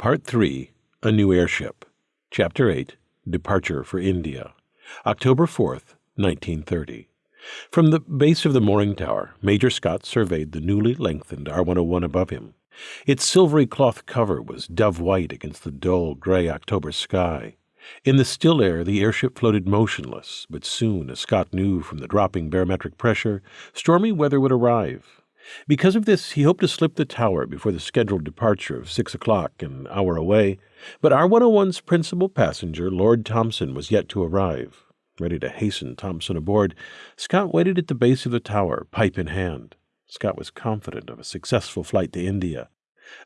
Part 3 A New Airship. Chapter 8 Departure for India. October 4th, 1930. From the base of the mooring tower, Major Scott surveyed the newly lengthened R 101 above him. Its silvery cloth cover was dove white against the dull gray October sky. In the still air, the airship floated motionless, but soon, as Scott knew from the dropping barometric pressure, stormy weather would arrive. Because of this, he hoped to slip the tower before the scheduled departure of six o'clock, an hour away, but R 101's principal passenger, Lord Thomson, was yet to arrive. Ready to hasten Thomson aboard, Scott waited at the base of the tower, pipe in hand. Scott was confident of a successful flight to India.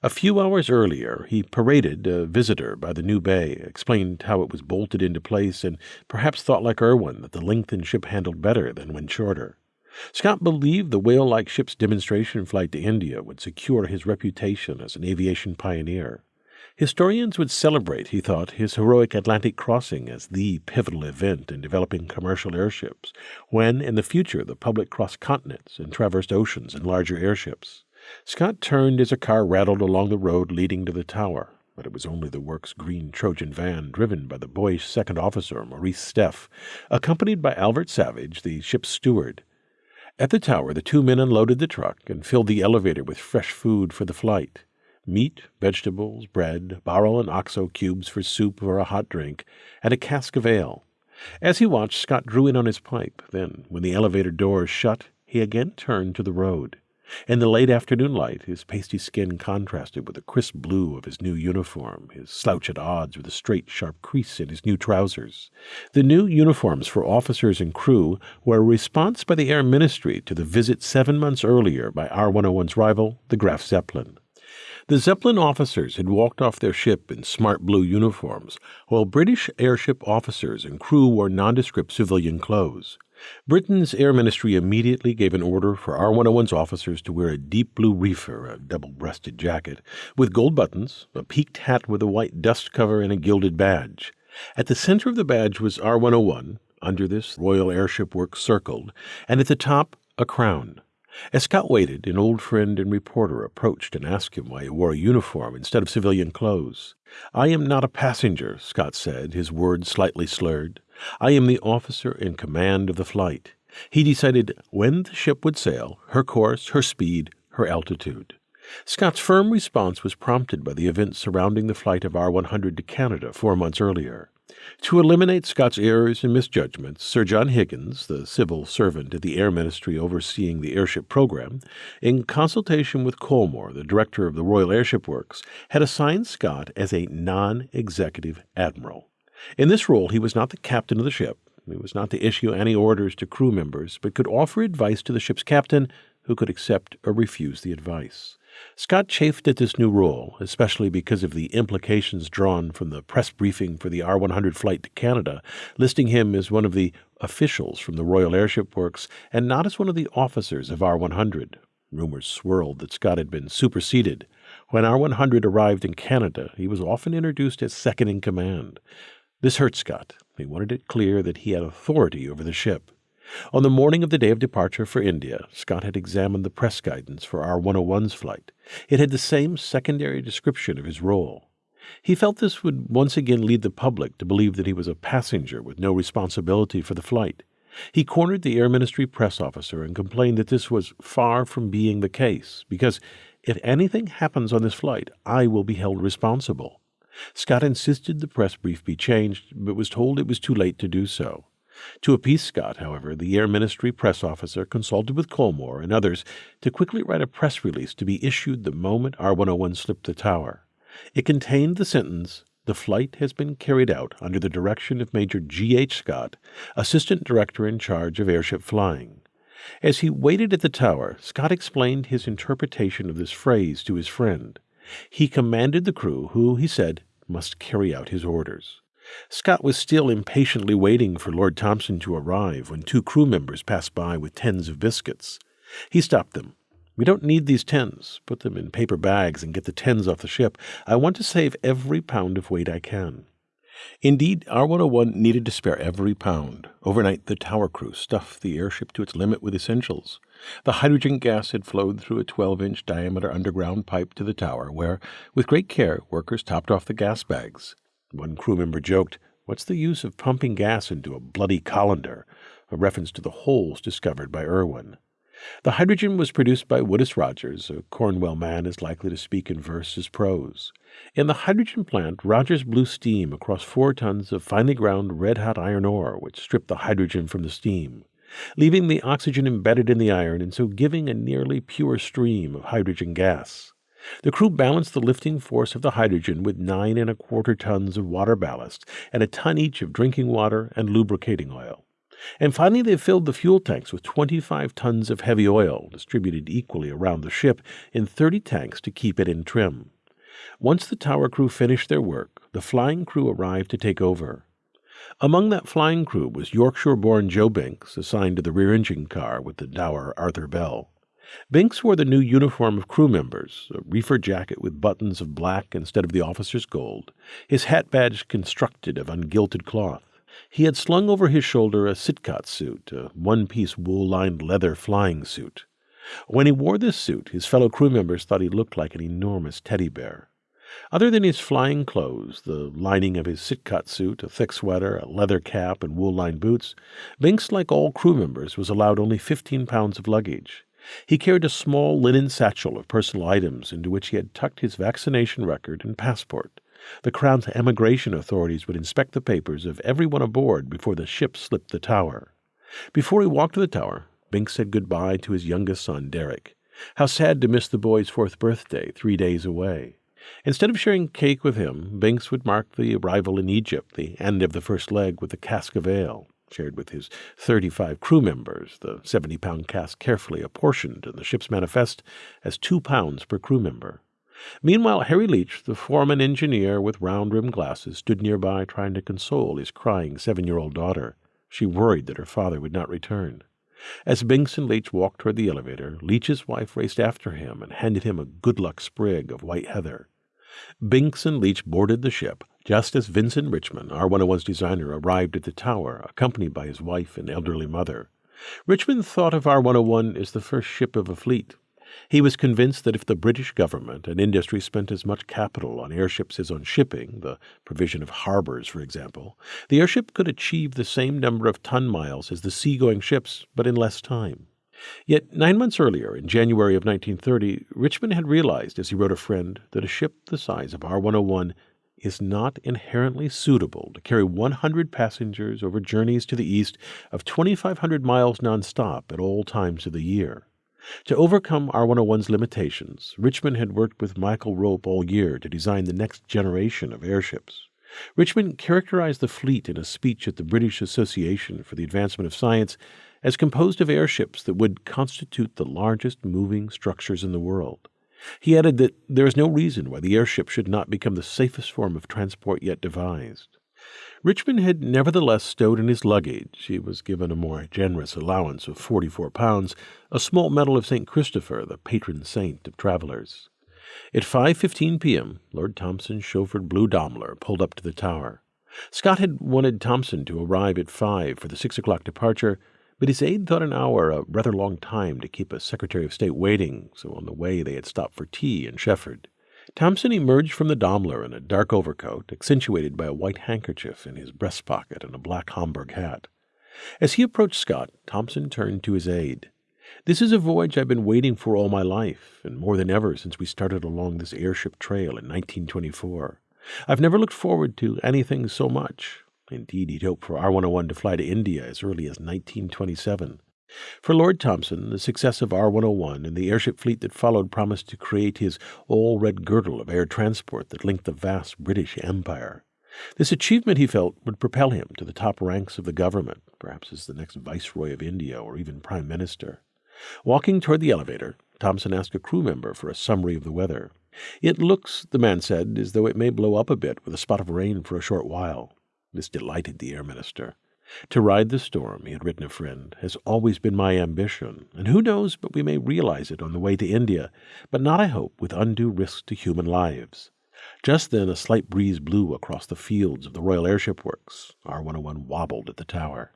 A few hours earlier, he paraded a visitor by the new bay, explained how it was bolted into place, and perhaps thought like Irwin that the lengthened ship handled better than when shorter. Scott believed the whale like ship's demonstration flight to India would secure his reputation as an aviation pioneer. Historians would celebrate, he thought, his heroic Atlantic crossing as the pivotal event in developing commercial airships, when in the future the public crossed continents and traversed oceans in larger airships. Scott turned as a car rattled along the road leading to the tower, but it was only the work's green Trojan van driven by the boyish second officer, Maurice Steff, accompanied by Albert Savage, the ship's steward. At the tower, the two men unloaded the truck and filled the elevator with fresh food for the flight meat, vegetables, bread, Bovril and oxo cubes for soup or a hot drink, and a cask of ale. As he watched, Scott drew in on his pipe. Then, when the elevator doors shut, he again turned to the road. In the late afternoon light, his pasty skin contrasted with the crisp blue of his new uniform, his slouch at odds with the straight, sharp crease in his new trousers. The new uniforms for officers and crew were a response by the Air Ministry to the visit seven months earlier by R 101's rival, the Graf Zeppelin. The Zeppelin officers had walked off their ship in smart blue uniforms, while British airship officers and crew wore nondescript civilian clothes. Britain's Air Ministry immediately gave an order for R 101's officers to wear a deep blue reefer, a double breasted jacket, with gold buttons, a peaked hat with a white dust cover, and a gilded badge. At the center of the badge was R 101, under this, Royal Airship Works circled, and at the top, a crown. As Scott waited, an old friend and reporter approached and asked him why he wore a uniform instead of civilian clothes. I am not a passenger, Scott said, his words slightly slurred. I am the officer in command of the flight. He decided when the ship would sail, her course, her speed, her altitude. Scott's firm response was prompted by the events surrounding the flight of R 100 to Canada four months earlier. To eliminate Scott's errors and misjudgments, Sir John Higgins, the civil servant at the Air Ministry overseeing the airship program, in consultation with Colmore, the director of the Royal Airship Works, had assigned Scott as a non executive admiral. In this role, he was not the captain of the ship. He was not to issue any orders to crew members, but could offer advice to the ship's captain, who could accept or refuse the advice. Scott chafed at this new role, especially because of the implications drawn from the press briefing for the R 100 flight to Canada, listing him as one of the officials from the Royal Airship Works and not as one of the officers of R 100. Rumors swirled that Scott had been superseded. When R 100 arrived in Canada, he was often introduced as second in command. This hurt Scott. He wanted it clear that he had authority over the ship. On the morning of the day of departure for India, Scott had examined the press guidance for R 101's flight. It had the same secondary description of his role. He felt this would once again lead the public to believe that he was a passenger with no responsibility for the flight. He cornered the Air Ministry press officer and complained that this was far from being the case, because if anything happens on this flight, I will be held responsible. Scott insisted the press brief be changed, but was told it was too late to do so. To appease Scott, however, the Air Ministry press officer consulted with Colmore and others to quickly write a press release to be issued the moment R 101 slipped the tower. It contained the sentence, The flight has been carried out under the direction of Major G. H. Scott, Assistant Director in charge of airship flying. As he waited at the tower, Scott explained his interpretation of this phrase to his friend. He commanded the crew, who, he said, must carry out his orders. Scott was still impatiently waiting for Lord Thomson to arrive when two crew members passed by with tins of biscuits. He stopped them. We don't need these tins. Put them in paper bags and get the tins off the ship. I want to save every pound of weight I can. Indeed, R101 needed to spare every pound. Overnight, the tower crew stuffed the airship to its limit with essentials. The hydrogen gas had flowed through a 12 inch diameter underground pipe to the tower, where, with great care, workers topped off the gas bags. One crew member joked, What's the use of pumping gas into a bloody colander? A reference to the holes discovered by Irwin. The hydrogen was produced by Woodis Rogers, a Cornwall man as likely to speak in verse as prose. In the hydrogen plant, Rogers blew steam across four tons of finely ground red hot iron ore, which stripped the hydrogen from the steam, leaving the oxygen embedded in the iron and so giving a nearly pure stream of hydrogen gas. The crew balanced the lifting force of the hydrogen with nine and a quarter tons of water ballast and a ton each of drinking water and lubricating oil. And finally, they filled the fuel tanks with 25 tons of heavy oil, distributed equally around the ship in 30 tanks to keep it in trim. Once the tower crew finished their work, the flying crew arrived to take over. Among that flying crew was Yorkshire born Joe Binks, assigned to the rear engine car with the dour Arthur Bell. Binks wore the new uniform of crew members, a reefer jacket with buttons of black instead of the officer's gold, his hat badge constructed of ungilted cloth. He had slung over his shoulder a Sidcot suit, a one piece wool lined leather flying suit. When he wore this suit, his fellow crew members thought he looked like an enormous teddy bear. Other than his flying clothes, the lining of his Sidcot suit, a thick sweater, a leather cap, and wool lined boots, Binks, like all crew members, was allowed only fifteen pounds of luggage. He carried a small linen satchel of personal items into which he had tucked his vaccination record and passport. The Crown's emigration authorities would inspect the papers of everyone aboard before the ship slipped the tower. Before he walked to the tower, Binks said goodbye to his youngest son, Derek. How sad to miss the boy's fourth birthday, three days away. Instead of sharing cake with him, Binks would mark the arrival in Egypt, the end of the first leg, with a cask of ale, shared with his 35 crew members, the 70 pound cask carefully apportioned in the ship's manifest as two pounds per crew member. Meanwhile, Harry Leach, the foreman engineer with round rimmed glasses, stood nearby trying to console his crying seven year old daughter. She worried that her father would not return. As Binks and Leach walked toward the elevator, Leach's wife raced after him and handed him a good luck sprig of white heather. Binks and Leach boarded the ship just as Vincent Richmond, R101's designer, arrived at the tower, accompanied by his wife and elderly mother. Richmond thought of R101 as the first ship of a fleet, he was convinced that if the British government and industry spent as much capital on airships as on shipping, the provision of harbors, for example, the airship could achieve the same number of ton miles as the seagoing ships, but in less time. Yet nine months earlier, in January of 1930, Richmond had realized, as he wrote a friend, that a ship the size of R 101 is not inherently suitable to carry 100 passengers over journeys to the east of 2,500 miles nonstop at all times of the year. To overcome R101's limitations, Richmond had worked with Michael Rope all year to design the next generation of airships. Richmond characterized the fleet in a speech at the British Association for the Advancement of Science as composed of airships that would constitute the largest moving structures in the world. He added that there is no reason why the airship should not become the safest form of transport yet devised. Richmond had nevertheless stowed in his luggage he was given a more generous allowance of forty four pounds a small medal of St. Christopher, the patron saint of travelers. At 5.15 p.m., Lord Thomson's chauffeured blue Daimler pulled up to the tower. Scott had wanted Thomson to arrive at 5 for the 6 o'clock departure, but his aide thought an hour a rather long time to keep a Secretary of State waiting, so on the way they had stopped for tea in Shefford. Thomson emerged from the Daimler in a dark overcoat, accentuated by a white handkerchief in his breast pocket and a black Homburg hat. As he approached Scott, Thomson turned to his aide. This is a voyage I've been waiting for all my life, and more than ever since we started along this airship trail in 1924. I've never looked forward to anything so much. Indeed, he'd hoped for R101 to fly to India as early as 1927. For Lord Thomson, the success of R 101 and the airship fleet that followed promised to create his all red girdle of air transport that linked the vast British Empire. This achievement, he felt, would propel him to the top ranks of the government, perhaps as the next Viceroy of India or even Prime Minister. Walking toward the elevator, Thomson asked a crew member for a summary of the weather. It looks, the man said, as though it may blow up a bit with a spot of rain for a short while. This delighted the air minister. To ride the storm, he had written a friend, has always been my ambition, and who knows but we may realize it on the way to India, but not, I hope, with undue risk to human lives. Just then a slight breeze blew across the fields of the Royal Airship Works. R101 wobbled at the tower.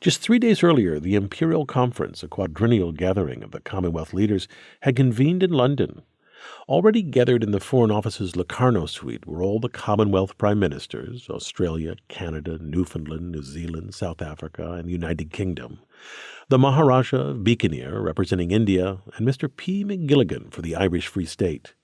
Just three days earlier, the Imperial Conference, a quadrennial gathering of the Commonwealth leaders, had convened in London. Already gathered in the Foreign Office's Locarno suite were all the Commonwealth Prime Ministers Australia, Canada, Newfoundland, New Zealand, South Africa, and the United Kingdom, the Maharaja of Bikaner representing India, and Mr. P. McGilligan for the Irish Free State.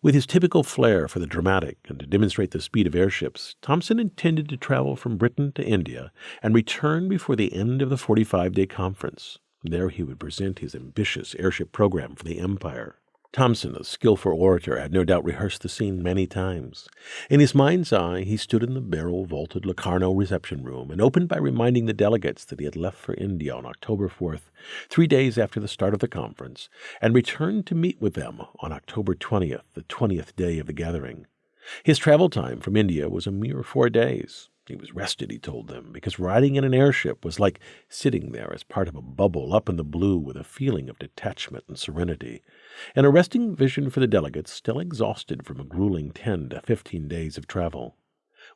With his typical flair for the dramatic and to demonstrate the speed of airships, Thomson intended to travel from Britain to India and return before the end of the 45 day conference. There he would present his ambitious airship program for the Empire. Thomson, a skilful orator, had no doubt rehearsed the scene many times. In his mind's eye, he stood in the barrel vaulted Locarno reception room and opened by reminding the delegates that he had left for India on October 4th, three days after the start of the conference, and returned to meet with them on October 20th, the 20th day of the gathering. His travel time from India was a mere four days. He was rested, he told them, because riding in an airship was like sitting there as part of a bubble up in the blue with a feeling of detachment and serenity. An arresting vision for the delegates, still exhausted from a grueling ten to fifteen days of travel.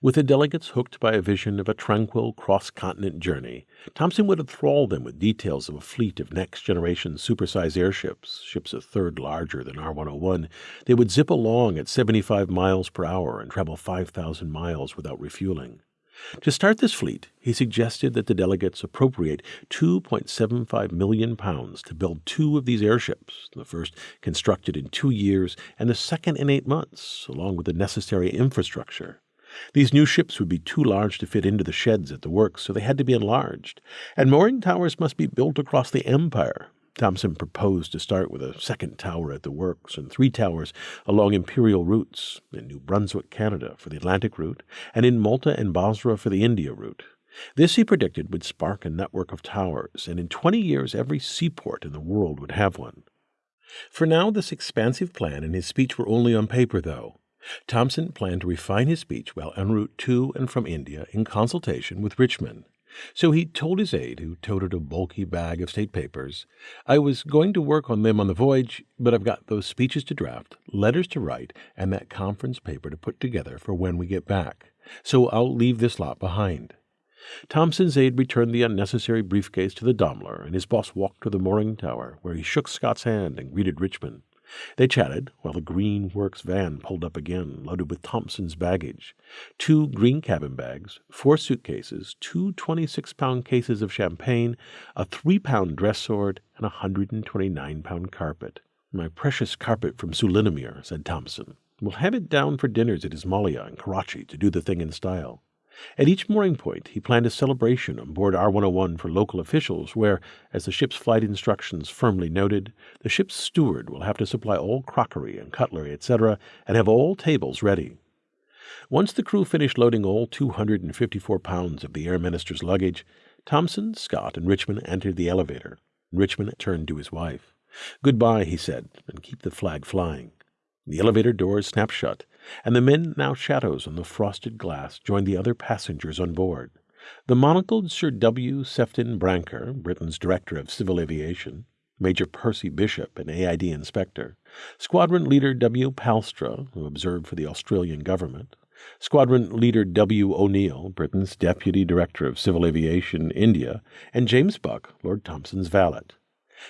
With the delegates hooked by a vision of a tranquil cross continent journey, Thompson would enthrall them with details of a fleet of next generation supersized airships, ships a third larger than R 101. They would zip along at 75 miles per hour and travel 5,000 miles without refueling. To start this fleet, he suggested that the delegates appropriate 2.75 million pounds to build two of these airships, the first constructed in two years and the second in eight months, along with the necessary infrastructure. These new ships would be too large to fit into the sheds at the works, so they had to be enlarged, and mooring towers must be built across the Empire, Thomson proposed to start with a second tower at the works and three towers along imperial routes in New Brunswick, Canada for the Atlantic route, and in Malta and Basra for the India route. This he predicted would spark a network of towers, and in 20 years every seaport in the world would have one. For now, this expansive plan and his speech were only on paper, though. Thomson planned to refine his speech while en route to and from India in consultation with Richmond. So he told his aide, who toted a bulky bag of state papers, I was going to work on them on the voyage, but I've got those speeches to draft, letters to write, and that conference paper to put together for when we get back. So I'll leave this lot behind. Thomson's aide returned the unnecessary briefcase to the Daimler, and his boss walked to the mooring tower, where he shook Scott's hand and greeted Richmond. They chatted while the Green Works van pulled up again, loaded with Thomson's baggage two green cabin bags, four suitcases, two 26 pound cases of champagne, a three pound dress sword, and a 129 pound carpet. My precious carpet from Sulinamir, said Thomson. We'll have it down for dinners at Ismailia and Karachi to do the thing in style. At each mooring point, he planned a celebration on board R 101 for local officials, where, as the ship's flight instructions firmly noted, the ship's steward will have to supply all crockery and cutlery, etc., and have all tables ready. Once the crew finished loading all 254 pounds of the Air Minister's luggage, Thomson, Scott, and Richmond entered the elevator. Richmond turned to his wife. Goodbye, he said, and keep the flag flying. The elevator doors snapped shut, and the men, now shadows on the frosted glass, joined the other passengers on board. The monocled Sir W. Sefton Brancker, Britain's Director of Civil Aviation, Major Percy Bishop, an AID inspector, Squadron Leader W. Palstra, who observed for the Australian government, Squadron Leader W. O'Neill, Britain's Deputy Director of Civil Aviation, India, and James Buck, Lord Thomson's valet.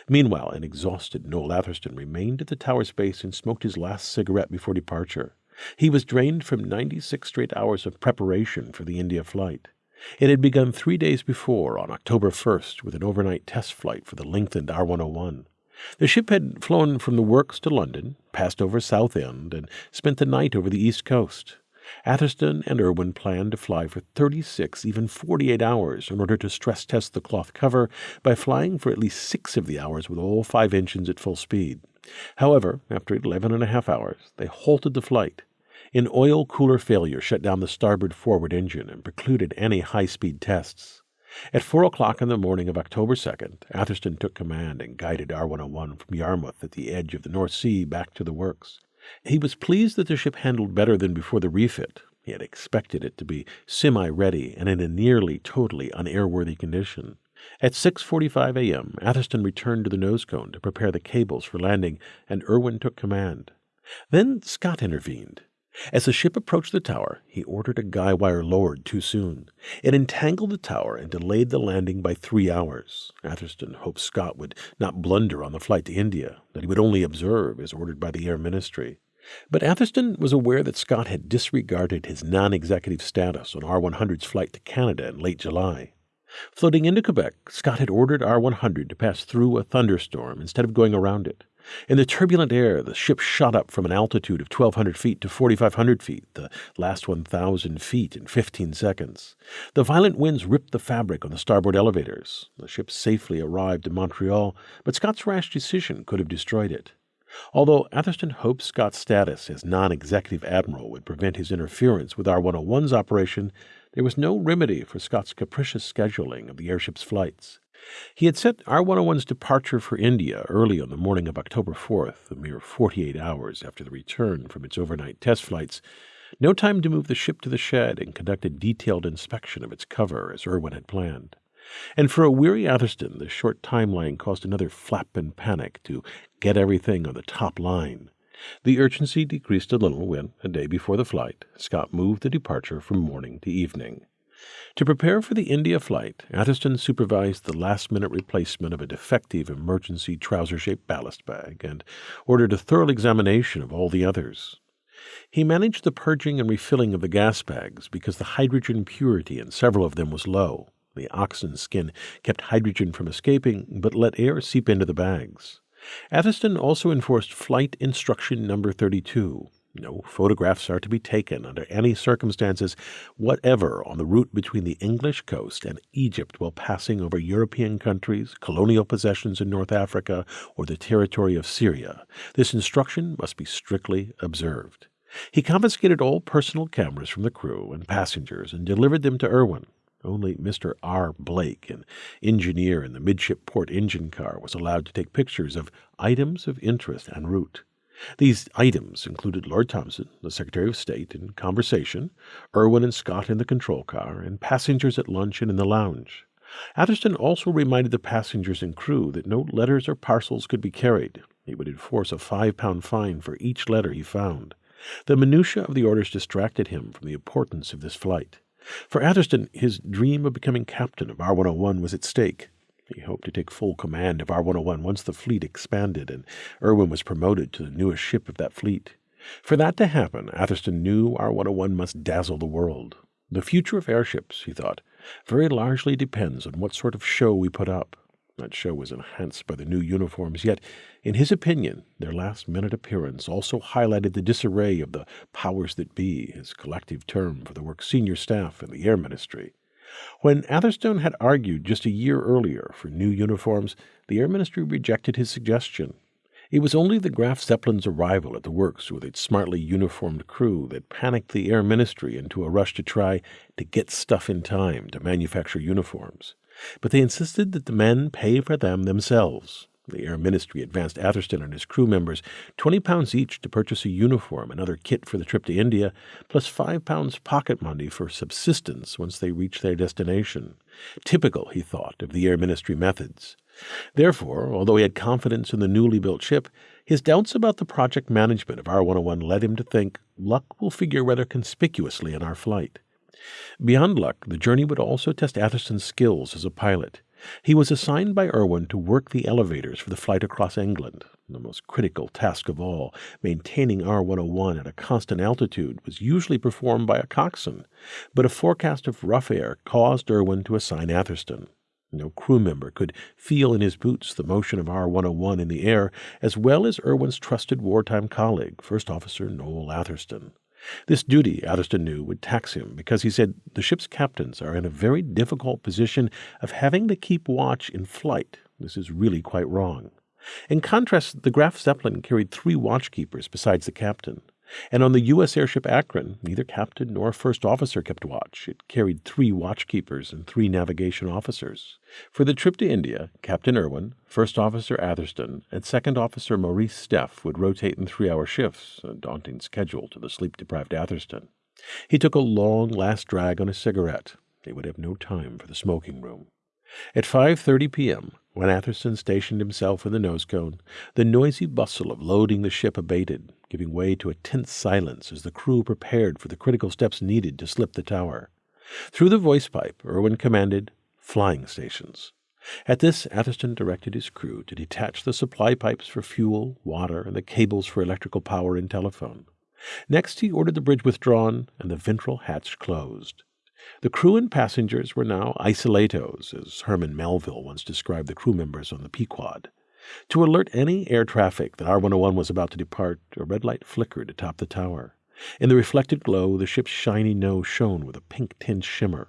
Meanwhile, an exhausted Noel Atherstone remained at the tower's base and smoked his last cigarette before departure. He was drained from 96 straight hours of preparation for the India flight. It had begun three days before, on October 1st, with an overnight test flight for the lengthened R 101. The ship had flown from the works to London, passed over Southend, and spent the night over the east coast. Atherstone and Irwin planned to fly for 36, even 48 hours in order to stress test the cloth cover by flying for at least six of the hours with all five engines at full speed. However, after eleven and a half hours, they halted the flight. An oil cooler failure shut down the starboard forward engine and precluded any high speed tests. At four o'clock on the morning of October 2nd, Atherstone took command and guided R 101 from Yarmouth at the edge of the North Sea back to the works. He was pleased that the ship handled better than before the refit. He had expected it to be semi ready and in a nearly totally unairworthy condition. At 6:45 a.m., Atherstone returned to the nose cone to prepare the cables for landing, and Irwin took command. Then Scott intervened. As the ship approached the tower, he ordered a guy wire lowered too soon. It entangled the tower and delayed the landing by three hours. Atherstone hoped Scott would not blunder on the flight to India, that he would only observe as ordered by the Air Ministry. But Atherstone was aware that Scott had disregarded his non executive status on R 100's flight to Canada in late July. Floating into Quebec, Scott had ordered R 100 to pass through a thunderstorm instead of going around it. In the turbulent air, the ship shot up from an altitude of 1,200 feet to 4,500 feet, the last 1,000 feet in 15 seconds. The violent winds ripped the fabric on the starboard elevators. The ship safely arrived in Montreal, but Scott's rash decision could have destroyed it. Although Atherstone hoped Scott's status as non executive admiral would prevent his interference with R 101's operation, there was no remedy for Scott's capricious scheduling of the airship's flights. He had set R 101's departure for India early on the morning of October 4th, a mere 48 hours after the return from its overnight test flights. No time to move the ship to the shed and conduct a detailed inspection of its cover as Irwin had planned. And for a weary Atherstone, the short timeline caused another flap and panic to get everything on the top line. The urgency decreased a little when, a day before the flight, Scott moved the departure from morning to evening. To prepare for the India flight, Atherstone supervised the last minute replacement of a defective emergency trouser shaped ballast bag and ordered a thorough examination of all the others. He managed the purging and refilling of the gas bags because the hydrogen purity in several of them was low. The oxen skin kept hydrogen from escaping, but let air seep into the bags. Atherstone also enforced Flight Instruction Number 32, no photographs are to be taken under any circumstances whatever on the route between the English coast and Egypt while passing over European countries, colonial possessions in North Africa, or the territory of Syria. This instruction must be strictly observed. He confiscated all personal cameras from the crew and passengers and delivered them to Irwin. Only Mr. R. Blake, an engineer in the midship port engine car, was allowed to take pictures of items of interest en route. These items included Lord Thomson, the Secretary of State, in conversation, Irwin and Scott in the control car, and passengers at lunch and in the lounge. Atherstone also reminded the passengers and crew that no letters or parcels could be carried. He would enforce a five pound fine for each letter he found. The minutiae of the orders distracted him from the importance of this flight. For Atherstone, his dream of becoming captain of R 101 was at stake. He hoped to take full command of R 101 once the fleet expanded and Irwin was promoted to the newest ship of that fleet. For that to happen, Atherstone knew R 101 must dazzle the world. The future of airships, he thought, very largely depends on what sort of show we put up. That show was enhanced by the new uniforms, yet, in his opinion, their last minute appearance also highlighted the disarray of the powers that be, his collective term for the work's senior staff in the Air Ministry. When Atherstone had argued just a year earlier for new uniforms, the Air Ministry rejected his suggestion. It was only the Graf Zeppelin's arrival at the works with its smartly uniformed crew that panicked the Air Ministry into a rush to try to get stuff in time to manufacture uniforms. But they insisted that the men pay for them themselves. The Air Ministry advanced Atherstone and his crew members twenty pounds each to purchase a uniform and other kit for the trip to India, plus five pounds pocket money for subsistence once they reached their destination. Typical, he thought, of the Air Ministry methods. Therefore, although he had confidence in the newly built ship, his doubts about the project management of R 101 led him to think luck will figure rather conspicuously in our flight. Beyond luck, the journey would also test Atherstone's skills as a pilot. He was assigned by Irwin to work the elevators for the flight across England. The most critical task of all, maintaining R 101 at a constant altitude, was usually performed by a coxswain, but a forecast of rough air caused Irwin to assign Atherstone. No crew member could feel in his boots the motion of R 101 in the air as well as Irwin's trusted wartime colleague, First Officer Noel Atherstone. This duty, Atherstone knew, would tax him because he said the ship's captains are in a very difficult position of having to keep watch in flight. This is really quite wrong. In contrast, the Graf Zeppelin carried three watchkeepers besides the captain. And on the U.S. airship Akron, neither captain nor first officer kept watch. It carried three watchkeepers and three navigation officers. For the trip to India, Captain Irwin, First Officer Atherstone, and Second Officer Maurice Steff would rotate in three hour shifts, a daunting schedule to the sleep deprived Atherstone. He took a long last drag on a cigarette. They would have no time for the smoking room. At 5:30 p.m., when Atherstone stationed himself in the nose cone, the noisy bustle of loading the ship abated, giving way to a tense silence as the crew prepared for the critical steps needed to slip the tower. Through the voice pipe, Irwin commanded flying stations. At this, Atherstone directed his crew to detach the supply pipes for fuel, water, and the cables for electrical power and telephone. Next, he ordered the bridge withdrawn and the ventral hatch closed. The crew and passengers were now isolatos, as Herman Melville once described the crew members on the Pequod. To alert any air traffic that R101 was about to depart, a red light flickered atop the tower. In the reflected glow, the ship's shiny nose shone with a pink tinged shimmer.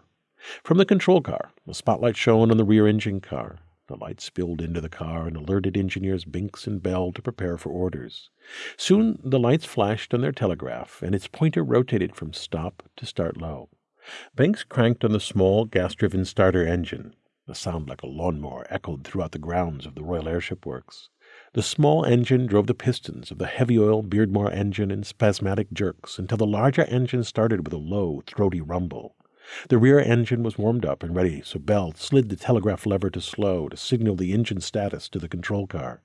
From the control car, a spotlight shone on the rear engine car. The light spilled into the car and alerted engineers Binks and Bell to prepare for orders. Soon the lights flashed on their telegraph, and its pointer rotated from stop to start low. Binks cranked on the small gas driven starter engine. A sound like a lawnmower echoed throughout the grounds of the Royal Airship Works. The small engine drove the pistons of the heavy oil Beardmore engine in spasmodic jerks until the larger engine started with a low, throaty rumble. The rear engine was warmed up and ready, so Bell slid the telegraph lever to slow to signal the engine status to the control car.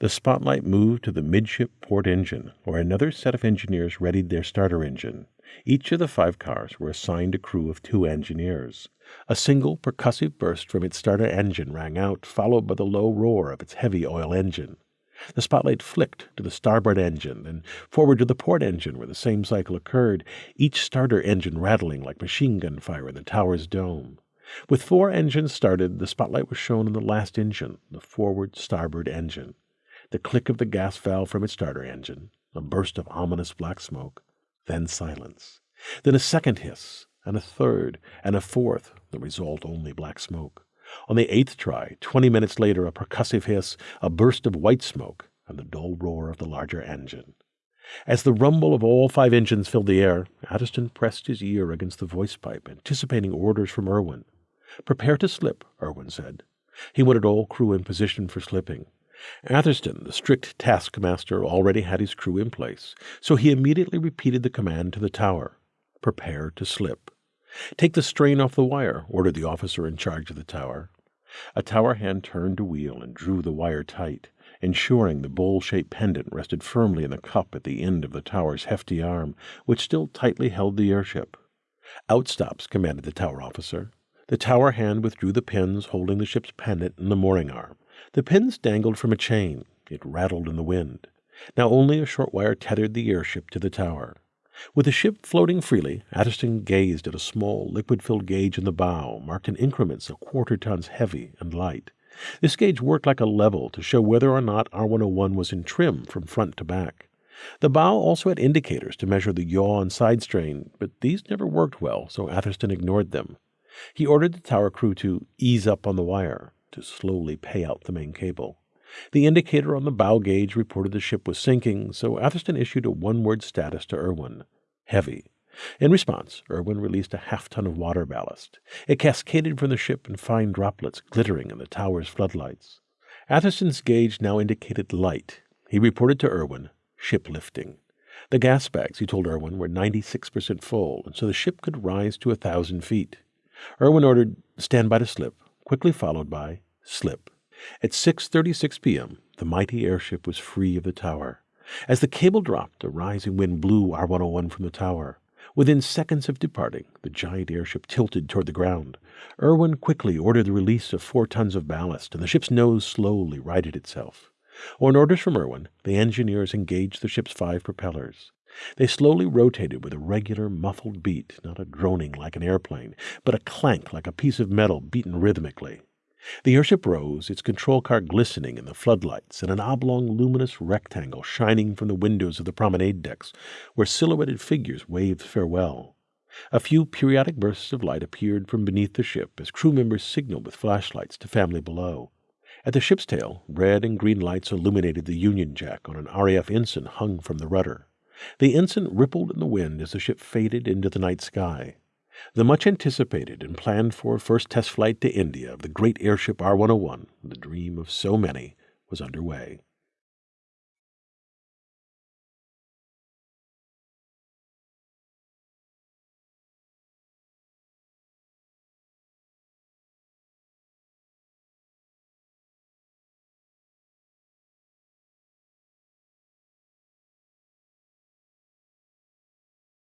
The spotlight moved to the midship port engine, where another set of engineers readied their starter engine. Each of the five cars were assigned a crew of two engineers. A single percussive burst from its starter engine rang out, followed by the low roar of its heavy oil engine. The spotlight flicked to the starboard engine, then forward to the port engine where the same cycle occurred, each starter engine rattling like machine gun fire in the tower's dome. With four engines started, the spotlight was shown on the last engine, the forward starboard engine. The click of the gas valve from its starter engine, a burst of ominous black smoke, then silence. Then a second hiss, and a third, and a fourth, the result only black smoke. On the eighth try, twenty minutes later, a percussive hiss, a burst of white smoke, and the dull roar of the larger engine. As the rumble of all five engines filled the air, Atherstone pressed his ear against the voice pipe, anticipating orders from Irwin. Prepare to slip, Irwin said. He wanted all crew in position for slipping. Atherstone, the strict taskmaster, already had his crew in place, so he immediately repeated the command to the tower Prepare to slip. Take the strain off the wire, ordered the officer in charge of the tower. A tower hand turned a wheel and drew the wire tight, ensuring the bowl shaped pendant rested firmly in the cup at the end of the tower's hefty arm, which still tightly held the airship. Outstops, commanded the tower officer. The tower hand withdrew the pins holding the ship's pendant and the mooring arm. The pins dangled from a chain. It rattled in the wind. Now only a short wire tethered the airship to the tower. With the ship floating freely, Atherstone gazed at a small, liquid filled gauge in the bow, marked in increments of quarter tons heavy and light. This gauge worked like a level to show whether or not R101 was in trim from front to back. The bow also had indicators to measure the yaw and side strain, but these never worked well, so Atherstone ignored them. He ordered the tower crew to ease up on the wire to slowly pay out the main cable. The indicator on the bow gauge reported the ship was sinking, so Atherstone issued a one word status to Irwin heavy. In response, Irwin released a half ton of water ballast. It cascaded from the ship in fine droplets glittering in the tower's floodlights. Atherstone's gauge now indicated light. He reported to Irwin ship lifting. The gas bags, he told Irwin, were 96% full, and so the ship could rise to a thousand feet. Irwin ordered stand by to slip, quickly followed by slip. At 6:36 p.m., the mighty airship was free of the tower. As the cable dropped, a rising wind blew R101 from the tower. Within seconds of departing, the giant airship tilted toward the ground. Irwin quickly ordered the release of four tons of ballast, and the ship's nose slowly righted itself. On orders from Irwin, the engineers engaged the ship's five propellers. They slowly rotated with a regular muffled beat, not a droning like an airplane, but a clank like a piece of metal beaten rhythmically. The airship rose, its control car glistening in the floodlights, and an oblong luminous rectangle shining from the windows of the promenade decks, where silhouetted figures waved farewell. A few periodic bursts of light appeared from beneath the ship as crew members signaled with flashlights to family below. At the ship's tail, red and green lights illuminated the Union Jack on an RAF ensign hung from the rudder. The ensign rippled in the wind as the ship faded into the night sky. The much anticipated and planned for first test flight to India of the great airship R 101, the dream of so many, was underway.